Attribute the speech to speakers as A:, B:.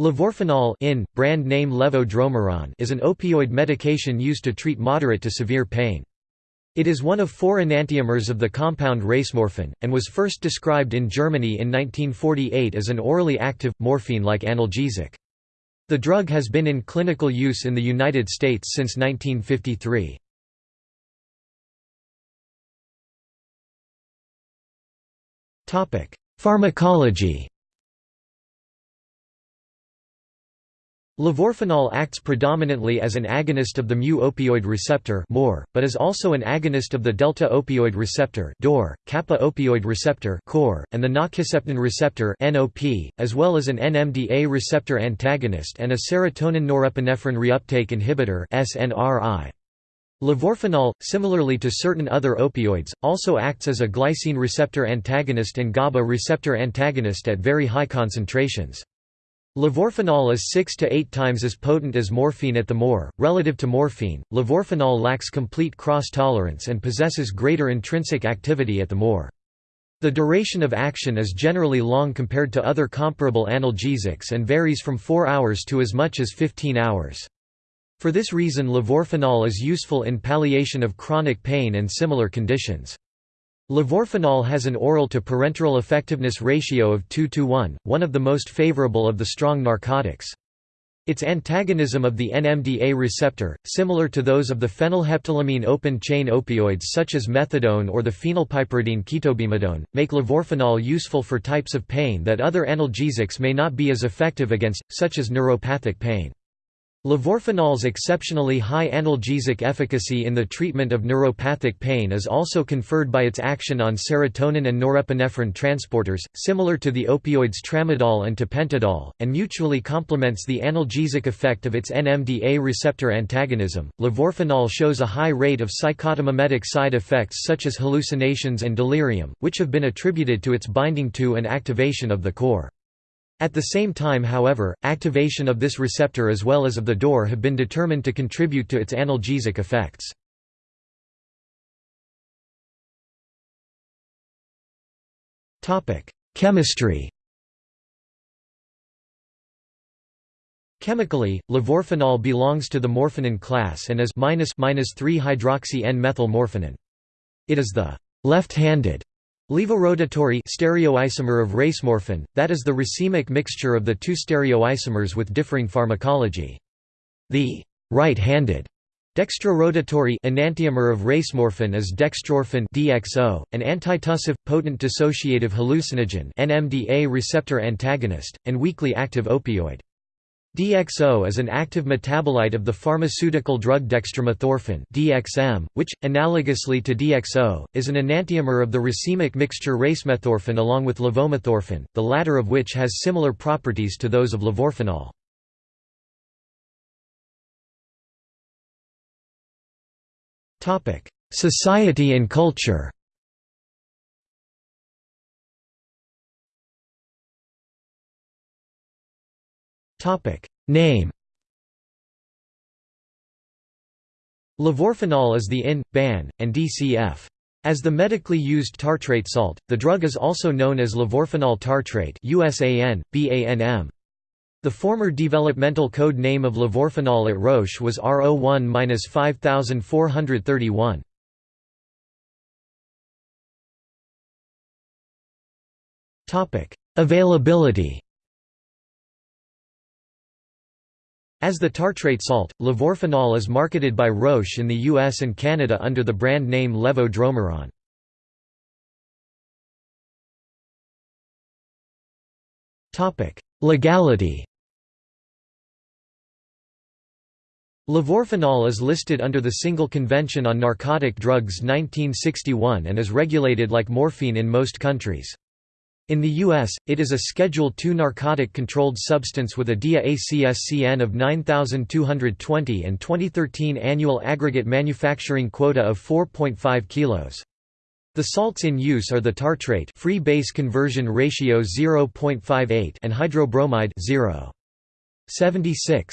A: Levorphanol in, brand name Levo is an opioid medication used to treat moderate to severe pain. It is one of four enantiomers of the compound racemorphan, and was first described in Germany in 1948 as an orally active, morphine-like analgesic. The drug has been in clinical use in the United States since 1953. Pharmacology Levorphanol acts predominantly as an agonist of the mu-opioid receptor (MOR), but is also an agonist of the delta-opioid receptor (DOR), kappa-opioid receptor and the nociceptin receptor (NOP), as well as an NMDA receptor antagonist and a serotonin norepinephrine reuptake inhibitor (SNRI). Levorphanol, similarly to certain other opioids, also acts as a glycine receptor antagonist and GABA receptor antagonist at very high concentrations. Levorphanol is 6 to 8 times as potent as morphine at the more. Relative to morphine, levorphanol lacks complete cross-tolerance and possesses greater intrinsic activity at the more. The duration of action is generally long compared to other comparable analgesics and varies from 4 hours to as much as 15 hours. For this reason levorphanol is useful in palliation of chronic pain and similar conditions. Levorphanol has an oral to parenteral effectiveness ratio of 2 to 1, one of the most favorable of the strong narcotics. Its antagonism of the NMDA receptor, similar to those of the phenylheptylamine open-chain opioids such as methadone or the phenylpiperidine ketobemidone, make levorphanol useful for types of pain that other analgesics may not be as effective against, such as neuropathic pain. Levorphanol's exceptionally high analgesic efficacy in the treatment of neuropathic pain is also conferred by its action on serotonin and norepinephrine transporters, similar to the opioids tramadol and tapentadol, and mutually complements the analgesic effect of its NMDA receptor antagonism. Levorphanol shows a high rate of psychotomimetic side effects such as hallucinations and delirium, which have been attributed to its binding to and activation of the core. At the same time however, activation of this receptor as well as of the door have been determined to contribute to its analgesic effects. Chemistry Chemically, levorphanol belongs to the morphinan class and is 3-3-hydroxy-N-methylmorphinan. It is the left-handed Levorotatory stereoisomer of racemorphan, that is the racemic mixture of the two stereoisomers with differing pharmacology. The right-handed dextrorotatory enantiomer of racemorphan is dextrorphan DXO, an antitussive, potent dissociative hallucinogen NMDA receptor antagonist, and weakly active opioid. DXO is an active metabolite of the pharmaceutical drug dextromethorphan DXM, which, analogously to DXO, is an enantiomer of the racemic mixture racemethorphan along with levomethorphan, the latter of which has similar properties to those of levorphanol. Society and culture Topic Name Levorphanol is the IN, BAN, and DCF. As the medically used tartrate salt, the drug is also known as levorphanol tartrate USAN, BANM. The former developmental code name of levorphanol at Roche was R01-5431. Availability As the tartrate salt, levorphanol is marketed by Roche in the US and Canada under the brand name Levo Dromoran. Legality Levorphanol is listed under the Single Convention on Narcotic Drugs 1961 and is regulated like morphine in most countries. In the U.S., it is a Schedule II narcotic-controlled substance with a DEA-ACSCN of 9,220 and 2013 annual aggregate manufacturing quota of 4.5 kilos. The salts in use are the tartrate free base conversion ratio 0.58 and hydrobromide 0.76.